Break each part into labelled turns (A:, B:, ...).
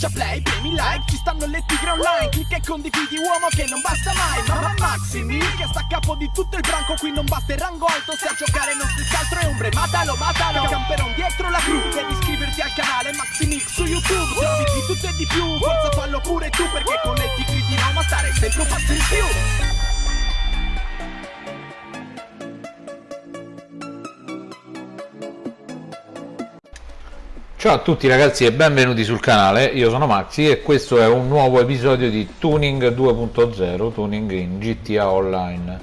A: Schiaccia play, premi like, ci stanno le tigre online Clicca e condividi uomo che non basta mai Mamma Maximi, che sta a capo di tutto il branco Qui non basta il rango alto, se a giocare non stessi altro è ombre Matalo, matalo, camperon dietro la crew Devi iscriverti al canale Maximix su YouTube Trovi di tutto e di più, forza fallo pure tu Perché con le tigre di Roma stare sempre un passo in più
B: Ciao a tutti ragazzi e benvenuti sul canale, io sono Maxi e questo è un nuovo episodio di Tuning 2.0, Tuning in GTA Online.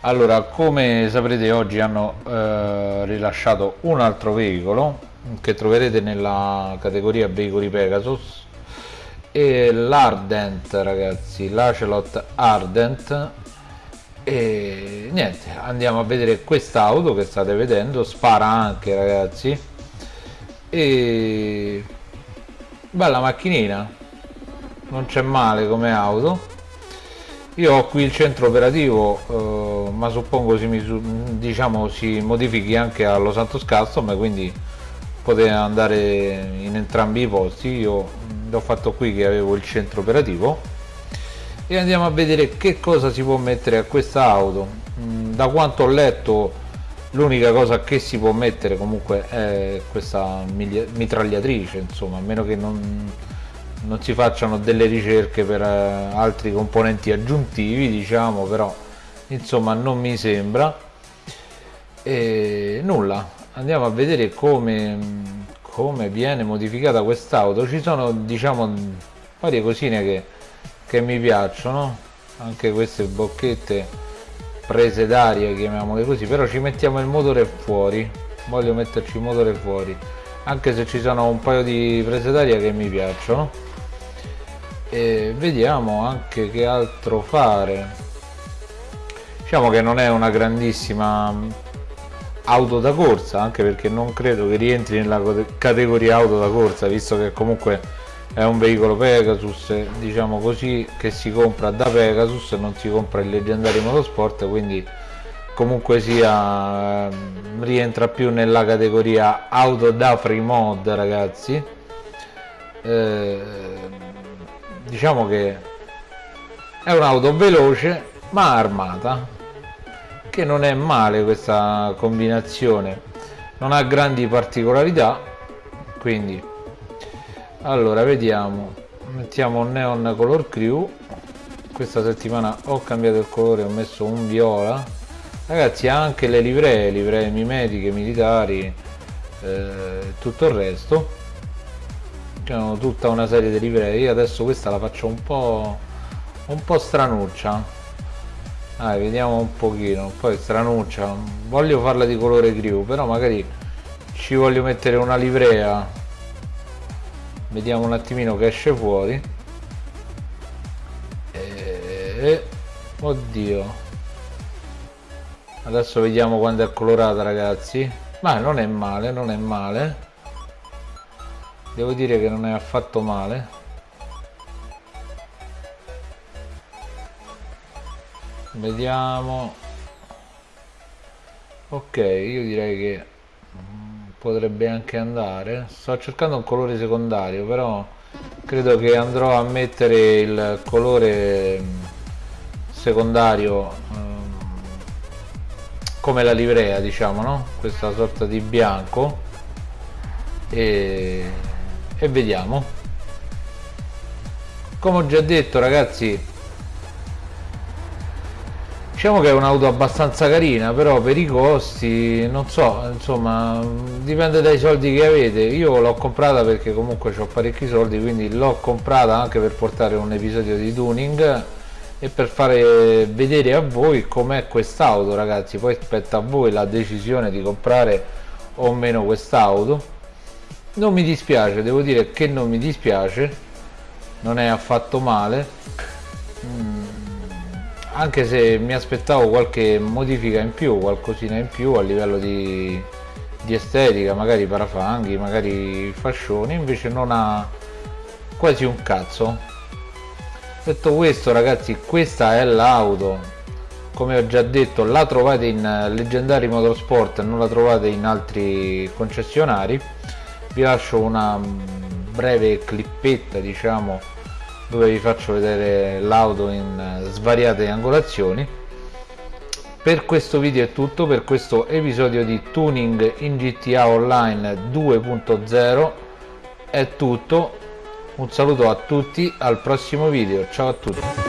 B: Allora, come saprete oggi hanno eh, rilasciato un altro veicolo che troverete nella categoria veicoli Pegasus. E l'Ardent ragazzi, l'Acelot Ardent. E niente, andiamo a vedere quest'auto che state vedendo, spara anche ragazzi e bella macchinina. Non c'è male come auto. Io ho qui il centro operativo eh, ma suppongo si, diciamo, si modifichi anche a Los Santos Custom quindi potete andare in entrambi i posti. Io l'ho fatto qui che avevo il centro operativo. E andiamo a vedere che cosa si può mettere a questa auto. Mm, da quanto ho letto l'unica cosa che si può mettere comunque è questa mitragliatrice insomma a meno che non, non si facciano delle ricerche per eh, altri componenti aggiuntivi diciamo però insomma non mi sembra. E nulla. Andiamo a vedere come, come viene modificata quest'auto. Ci sono diciamo varie cosine che, che mi piacciono. Anche queste bocchette prese d'aria chiamiamole così però ci mettiamo il motore fuori. Voglio metterci il motore fuori anche se ci sono un paio di prese d'aria che mi piacciono. E vediamo anche che altro fare. Diciamo che non è una grandissima auto da corsa anche perché non credo che rientri nella categoria auto da corsa visto che comunque è un veicolo Pegasus diciamo così che si compra da Pegasus non si compra il leggendario motorsport quindi comunque sia ehm, rientra più nella categoria auto da free mod ragazzi. Eh, diciamo che è un'auto veloce ma armata che non è male questa combinazione. Non ha grandi particolarità quindi allora vediamo. Mettiamo un neon color crew questa settimana ho cambiato il colore ho messo un viola. Ragazzi anche le livree livree mimetiche militari eh, tutto il resto. C'è tutta una serie di livree. Io adesso questa la faccio un po' un po' stranuccia. Ah, vediamo un pochino. Poi stranuccia. Voglio farla di colore crew però magari ci voglio mettere una livrea vediamo un attimino che esce fuori. E... oddio. Adesso vediamo quando è colorata ragazzi. Ma non è male non è male. Devo dire che non è affatto male. Vediamo. Ok io direi che potrebbe anche andare. Sto cercando un colore secondario però credo che andrò a mettere il colore mm, secondario um, come la livrea diciamo no? Questa sorta di bianco. E, e vediamo. Come ho già detto ragazzi diciamo che è un'auto abbastanza carina però per i costi non so insomma dipende dai soldi che avete. Io l'ho comprata perché comunque ho parecchi soldi quindi l'ho comprata anche per portare un episodio di tuning e per fare vedere a voi com'è quest'auto ragazzi. Poi spetta a voi la decisione di comprare o meno quest'auto. Non mi dispiace devo dire che non mi dispiace. Non è affatto male. Mm anche se mi aspettavo qualche modifica in più qualcosina in più a livello di, di estetica magari parafanghi magari fascioni invece non ha quasi un cazzo. Detto questo ragazzi questa è l'auto. Come ho già detto la trovate in leggendari motorsport non la trovate in altri concessionari. Vi lascio una breve clippetta diciamo dove vi faccio vedere l'auto in svariate angolazioni. Per questo video è tutto per questo episodio di tuning in GTA Online 2.0 è tutto. Un saluto a tutti al prossimo video. Ciao a tutti